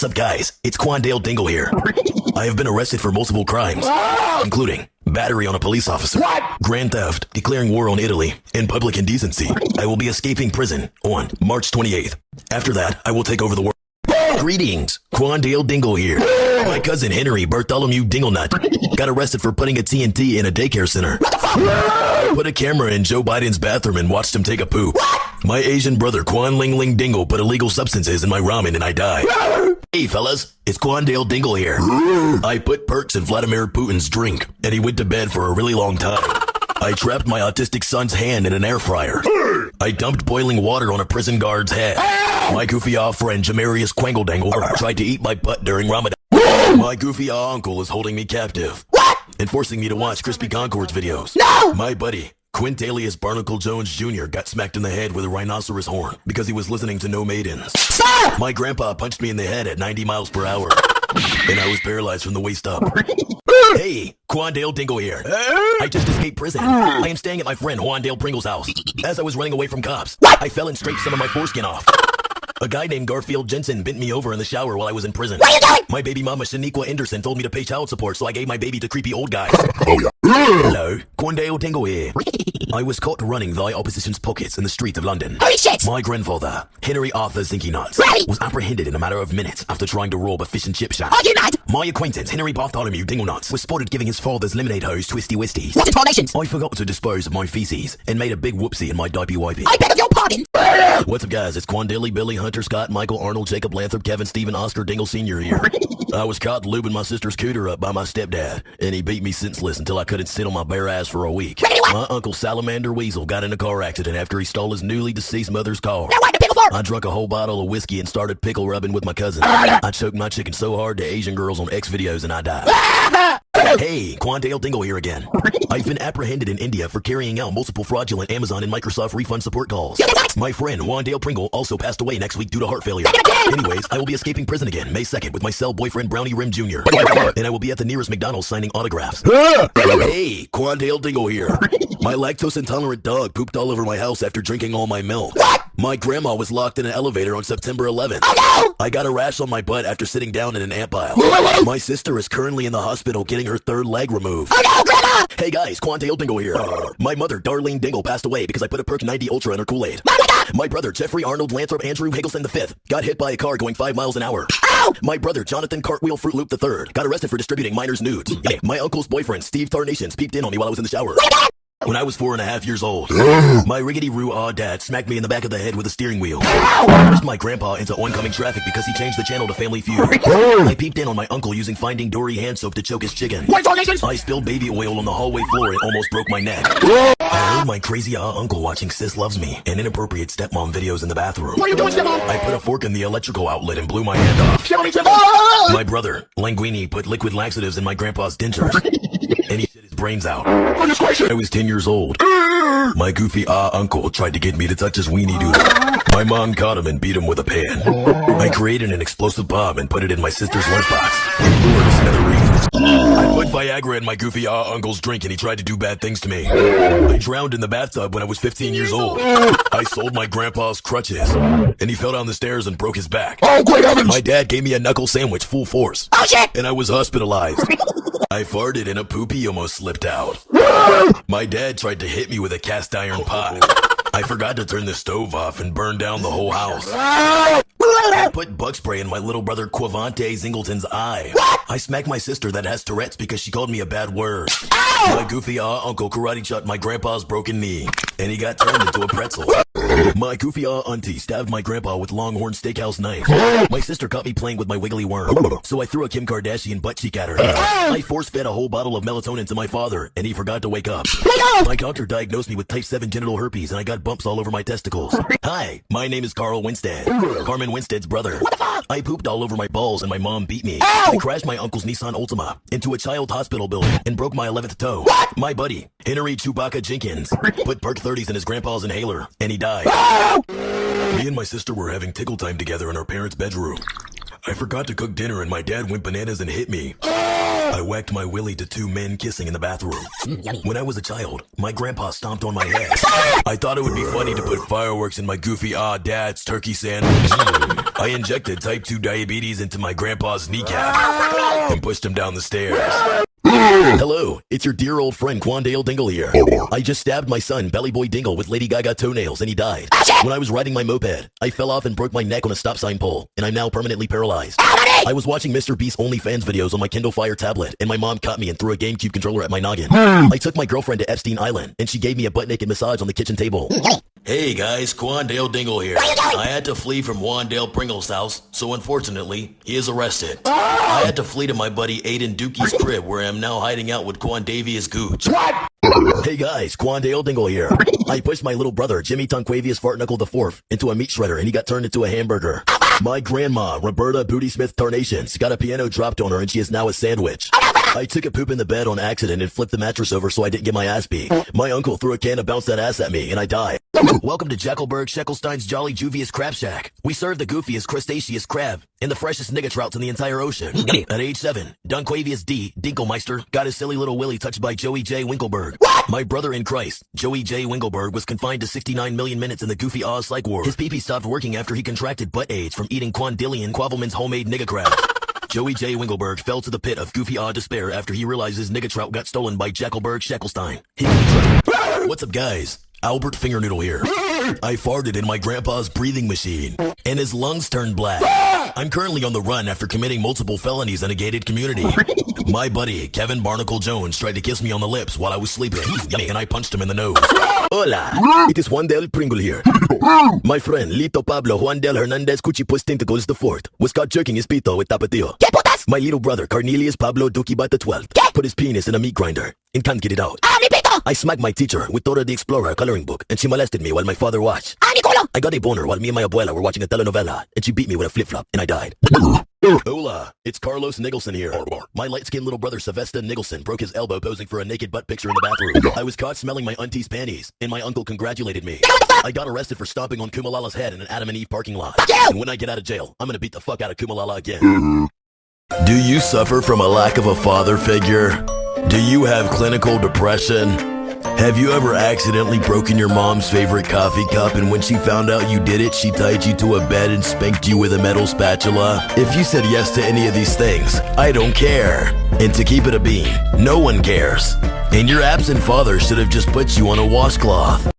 What's up, guys? It's Quandale Dingle here. I have been arrested for multiple crimes, including battery on a police officer, grand theft, declaring war on Italy, and public indecency. I will be escaping prison on March 28th. After that, I will take over the world. Greetings, Quandale Dingle here. My cousin Henry Bartholomew Dinglenut got arrested for putting a TNT in a daycare center. Put a camera in Joe Biden's bathroom and watched him take a poop. My Asian brother Quan Ling Ling Dingle put illegal substances in my ramen and I died. Hey fellas, it's Quandale Dingle here. I put perks in Vladimir Putin's drink and he went to bed for a really long time. I trapped my autistic son's hand in an air fryer. I dumped boiling water on a prison guard's head. My goofy off friend Jamarius Quangledangle tried to eat my butt during Ramadan. My goofy ah uncle is holding me captive. What? And forcing me to watch Crispy Concord's videos. No! My buddy, Quintalius Barnacle Jones Jr. got smacked in the head with a rhinoceros horn because he was listening to No Maidens. Stop! My grandpa punched me in the head at 90 miles per hour. and I was paralyzed from the waist up. hey, Quandale Dingle here. I just escaped prison. I am staying at my friend Juandale Pringle's house. As I was running away from cops, I fell and scraped some of my foreskin off. A guy named Garfield Jensen bent me over in the shower while I was in prison. What are you doing? My baby mama Shaniqua Anderson told me to pay child support, so I gave my baby to creepy old guys. Oh yeah. Hello, Quandale Dingle here. I was caught running thy opposition's pockets in the streets of London. Holy shit! My grandfather, Henry Arthur Zinky Nuts, Right. was apprehended in a matter of minutes after trying to rob a fish and chip shop. Are you mad? My acquaintance, Henry Bartholomew Dingle Nuts, was spotted giving his father's lemonade hose twisty wisties. What in formations? I forgot to dispose of my feces and made a big whoopsie in my diaper wipey. I beg of your pardon. What's up, guys? It's Quandale, Billy, Hunter, Scott, Michael, Arnold, Jacob, Lathrop, Kevin, Stephen, Oscar, Dingle Sr. here. I was caught lubing my sister's cooter up by my stepdad, and he beat me senseless until I couldn't sit on my bare ass for a week. My uncle Salamander Weasel got in a car accident after he stole his newly deceased mother's car. Now what the pickle for? I drank a whole bottle of whiskey and started pickle rubbing with my cousin. I choked my chicken so hard to Asian girls on X videos and I died. hey, Quandale Dingle here again. I've been apprehended in India for carrying out multiple fraudulent Amazon and Microsoft refund support calls. My friend Wandale Pringle also passed away next week due to heart failure. Anyways, I will be escaping prison again May 2nd with my cell boyfriend Brownie Rim Jr. and I will be at the nearest McDonald's signing autographs. hey, Quandale Dingle here. My lactose intolerant dog pooped all over my house after drinking all my milk. My grandma was locked in an elevator on September 11th. I got a rash on my butt after sitting down in an ant pile. My sister is currently in the hospital getting her third leg removed. Oh no, Grandma! Hey guys, Quandale Dingle here. My mother, Darlene Dingle, passed away because I put a Perk 90 Ultra in her Kool-Aid. My brother, Jeffrey Arnold Lanthrop Andrew Higgleston V, got hit by a car going 5 miles an hour. Ow! My brother, Jonathan Cartwheel Fruit Loop III, got arrested for distributing minors' nudes. My uncle's boyfriend, Steve Tarnations, peeped in on me while I was in the shower. When I was four and a half years old, my riggedy roo ah dad smacked me in the back of the head with a steering wheel. I pushed my grandpa into oncoming traffic because he changed the channel to Family Feud. I peeped in on my uncle using Finding Dory hand soap to choke his chicken. What in formations? I spilled baby oil on the hallway floor and almost broke my neck. I heard my crazy ah uncle watching Sis Loves Me and inappropriate stepmom videos in the bathroom. What are you doing, Stefan? I put a fork in the electrical outlet and blew my hand off. Kill me, Stefan! My brother, Languini, put liquid laxatives in my grandpa's dentures. and he brains out. I was 10 years old. My goofy ah uncle tried to get me to touch his weenie doodle. My mom caught him and beat him with a pan. I created an explosive bomb and put it in my sister's lunchbox and blew her to smithereens. I put Viagra in my goofy ah uncle's drink and he tried to do bad things to me. I drowned in the bathtub when I was 15 years old. I sold my grandpa's crutches and he fell down the stairs and broke his back. Oh, great heavens! My dad gave me a knuckle sandwich full force Oh shit! and I was hospitalized. I farted and a poopy almost slipped out. My dad tried to hit me with a cast iron pot. I forgot to turn the stove off and burned down the whole house. I put bug spray in my little brother Quavante Zingleton's eye. What? I smacked my sister that has Tourette's because she called me a bad word. Ow! My goofy ah uncle karate chopped my grandpa's broken knee, and he got turned into a pretzel. My goofy auntie stabbed my grandpa with Longhorn Steakhouse knife. My sister caught me playing with my wiggly worm, so I threw a Kim Kardashian butt cheek at her. I force fed a whole bottle of melatonin to my father, and he forgot to wake up. My doctor diagnosed me with type 7 genital herpes, and I got bumps all over my testicles. Hi, my name is Carl Winstead, Carmen Winstead's brother. I pooped all over my balls, and my mom beat me. I crashed my uncle's Nissan Altima into a child hospital building and broke my 11th toe. My buddy, Henry Chewbacca Jenkins, put perk 30s in his grandpa's inhaler, and he died. Me and my sister were having tickle time together in our parents' bedroom. I forgot to cook dinner and my dad went bananas and hit me. I whacked my willy to two men kissing in the bathroom. When I was a child, my grandpa stomped on my head. I thought it would be funny to put fireworks in my goofy ah dad's turkey sandwich. I injected type 2 diabetes into my grandpa's kneecap and pushed him down the stairs. It's your dear old friend Quandale Dingle here. I just stabbed my son, Belly Boy Dingle, with Lady Gaga toenails and he died. When I was riding my moped, I fell off and broke my neck on a stop sign pole, and I'm now permanently paralyzed. I was watching Mr. Beast OnlyFans videos on my Kindle Fire tablet, and my mom caught me and threw a GameCube controller at my noggin. I took my girlfriend to Epstein Island, and she gave me a butt naked massage on the kitchen table. Hey guys, Quandale Dingle here. I had to flee from Wandale Pringle's house, so unfortunately, he is arrested. Ah! I had to flee to my buddy Aiden Dookie's crib, where I'm now hiding out with Quandavius Gooch. Hey guys, Quandale Dingle here. I pushed my little brother, Jimmy Tonquavius Fart Knuckle IV, into a meat shredder and he got turned into a hamburger. My grandma, Roberta Booty Smith Tarnations, got a piano dropped on her and she is now a sandwich. I took a poop in the bed on accident and flipped the mattress over so I didn't get my ass beat. My uncle threw a can of bounce that ass at me and I died. Welcome to Jackelberg Sheckelstein's Jolly Juvius Crab Shack. We serve the goofiest crustaceous crab and the freshest nigga trouts in the entire ocean. Mm-hmm. At age seven, Dunquavius D. Dinkelmeister got his silly little willy touched by Joey J. Winkleberg. My brother in Christ, Joey J. Winkleberg, was confined to 69 million minutes in the goofy Oz psych ward. His pee-pee stopped working after he contracted butt AIDS from eating Quandillion Quavelman's homemade nigga crab. Joey J. Winkleberg fell to the pit of goofy odd despair after he realizes his nigga trout got stolen by Jackelberg Shackelstein. What's up, guys? Albert Fingernoodle here. I farted in my grandpa's breathing machine, and his lungs turned black. I'm currently on the run after committing multiple felonies in a gated community. My buddy, Kevin Barnacle Jones, tried to kiss me on the lips while I was sleeping, and I punched him in the nose. Hola, it is Juan Del Pringle here. My friend, Lito Pablo Juan Del Hernandez Cuchipus Tentacles the Fourth was caught jerking his pito with tapatio. My little brother, Cornelius Pablo Dukibat the Twelfth, put his penis in a meat grinder and can't get it out. I smacked my teacher with Dora the Explorer coloring book, and she molested me while my father watched. ¡Ah! I got a boner while me and my abuela were watching a telenovela, and she beat me with a flip-flop, and I died. Hola, it's Carlos Nicholson here. My light-skinned little brother Sylvester Nicholson broke his elbow posing for a naked butt picture in the bathroom. I was caught smelling my auntie's panties, and my uncle congratulated me. I got arrested for stomping on Kumalala's head in an Adam and Eve parking lot. And when I get out of jail, I'm gonna beat the fuck out of Kumalala again. Do you suffer from a lack of a father figure? Do you have clinical depression? Have you ever accidentally broken your mom's favorite coffee cup and when she found out you did it, she tied you to a bed and spanked you with a metal spatula? If you said yes to any of these things, I don't care. And to keep it a bean, no one cares. And your absent father should have just put you on a washcloth.